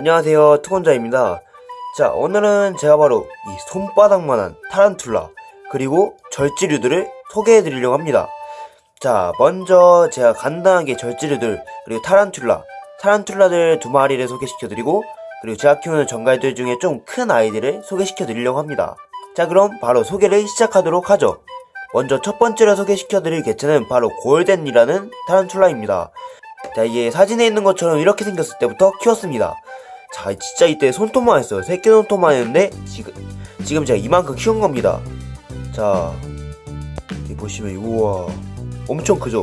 안녕하세요 투건자입니다. 자 오늘은 제가 바로 이 손바닥만한 타란툴라 그리고 절지류들을 소개해 드리려고 합니다. 자 먼저 제가 간단하게 절지류들 그리고 타란툴라. 타란툴라들 두 마리를 소개시켜 드리고 그리고 제가 키우는 정갈들 중에 좀 큰 아이들을 소개시켜 드리려고 합니다. 자 그럼 바로 소개를 시작하도록 하죠. 먼저 첫 번째로 소개시켜 드릴 개체는 바로 골덴이라는 타란툴라입니다. 자 이게 사진에 있는 것처럼 이렇게 생겼을 때부터 키웠습니다 자 진짜 이때 손톱만 했어요. 새끼 손톱만 했는데 지금 지금 제가 이만큼 키운 겁니다. 자 보시면 우와 엄청 크죠?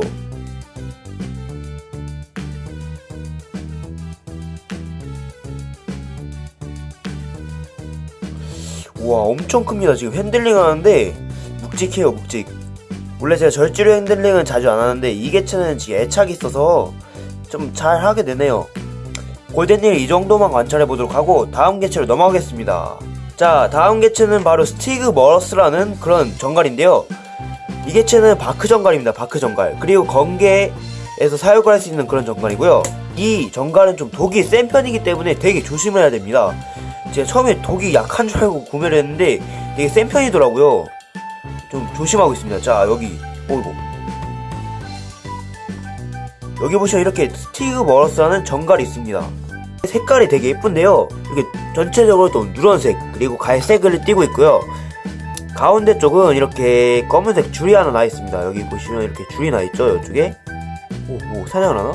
우와 엄청 큽니다. 지금 핸들링 하는데 묵직해요 묵직. 원래 제가 절지류 핸들링은 자주 안 하는데 이 개체는 지금 애착이 있어서 좀 잘 하게 되네요 골든일 이 정도만 관찰해 보도록 하고 다음 개체로 넘어가겠습니다. 자 다음 개체는 바로 스티그 머러스라는 그런 정갈인데요. 이 개체는 바크 정갈입니다 바크 정갈. 그리고 건개에서 사육을 할 수 있는 그런 정갈이고요. 이 정갈은 좀 독이 센 편이기 때문에 되게 조심해야 됩니다. 제가 처음에 독이 약한 줄 알고 구매를 했는데 되게 센 편이더라고요. 좀 조심하고 있습니다. 자 여기 어이구 여기 보시면 이렇게 스티그 머러스라는 정갈이 있습니다. 색깔이 되게 예쁜데요. 이렇게 전체적으로 또 누런색 그리고 갈색을 띠고 있고요. 가운데 쪽은 이렇게 검은색 줄이 하나 나 있습니다. 여기 보시면 이렇게 줄이 나 있죠 이쪽에? 오 오 사냥을 하나?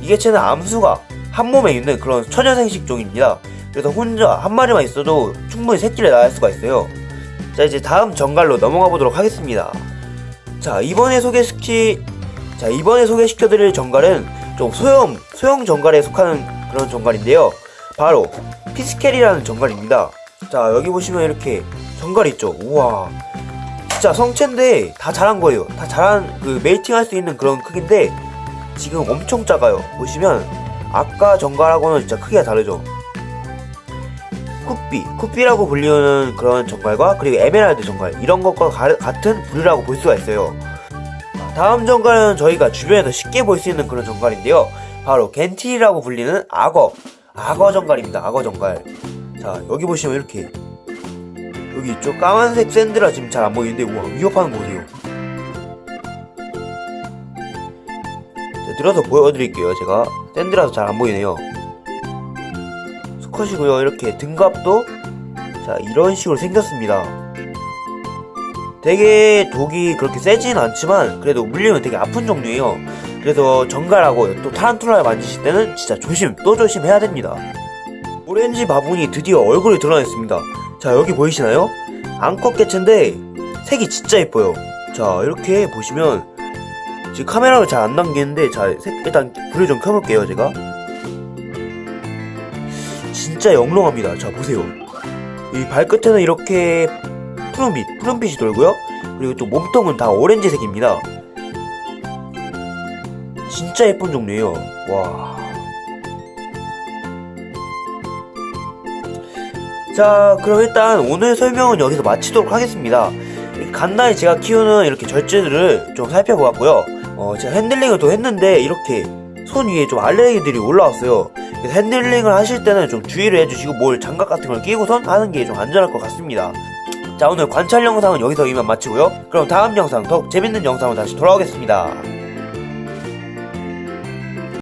이 개체는 암수가 한 몸에 있는 그런 처녀생식 종입니다. 그래서 혼자 한 마리만 있어도 충분히 새끼를 낳을 수가 있어요. 자 이제 다음 전갈로 넘어가 보도록 하겠습니다 자 이번에 소개시키 자 이번에 소개시켜드릴 전갈은 좀 소형 소형 전갈에 속하는 그런 전갈인데요. 바로 피스켈이라는 전갈입니다. 자 여기 보시면 이렇게 전갈 있죠? 우와. 진짜 성체인데 다 자란 거예요. 다 자란 그 mating 할 수 있는 그런 크기인데 지금 엄청 작아요. 보시면 아까 정갈하고는 진짜 크기가 다르죠 쿠삐 쿠삐라고 불리는 그런 정갈과 그리고 에메랄드 정갈 이런 것과 가- 같은 부류라고 볼 수가 있어요. 다음 정갈은 저희가 주변에서 쉽게 볼 수 있는 그런 정갈인데요. 바로 겐틸이라고 불리는 악어 악어 정갈입니다. 악어 정갈. 자 여기 보시면 이렇게 여기 있죠 까만색 샌드라 지금 잘 안 보이는데 우와 위협하는 거 보세요. 자, 들어서 보여드릴게요 제가. 샌드라서 잘 안 보이네요. 수 컷이고요. 이렇게 등갑도 자 이런 식으로 생겼습니다. 되게 독이 그렇게 세진 않지만 그래도 물리면 되게 아픈 종류예요. 그래서 정갈하고 또 타란툴라를 만지실 때는 진짜 조심 또 조심해야 됩니다. 오렌지 바분이 드디어 얼굴이 드러냈습니다. 자 여기 보이시나요? 앙컷 개체인데 색이 진짜 예뻐요. 자 이렇게 보시면 지금 카메라를 잘안 당기는데 자 색- 일단 불을 좀 켜볼게요 제가 진짜 영롱합니다. 자 보세요. 이 발끝에는 이렇게 푸른빛 푸른빛이 돌고요. 그리고 또 몸통은 다 오렌지색입니다. 진짜 예쁜 종류예요. 와. 자 그럼 일단 오늘 설명은 여기서 마치도록 하겠습니다. 간단히 제가 키우는 이렇게 절지들을 좀 살펴보았고요. 어 제가 핸들링을 또 했는데 이렇게 손 위에 좀 알레르기들이 올라왔어요 핸들링을 하실 때는 좀 주의를 해주시고 뭘 장갑 같은 걸 끼고선 하는 게 좀 안전할 것 같습니다. 자 오늘 관찰 영상은 여기서 이만 마치고요. 그럼 다음 영상 더 재밌는 영상으로 다시 돌아오겠습니다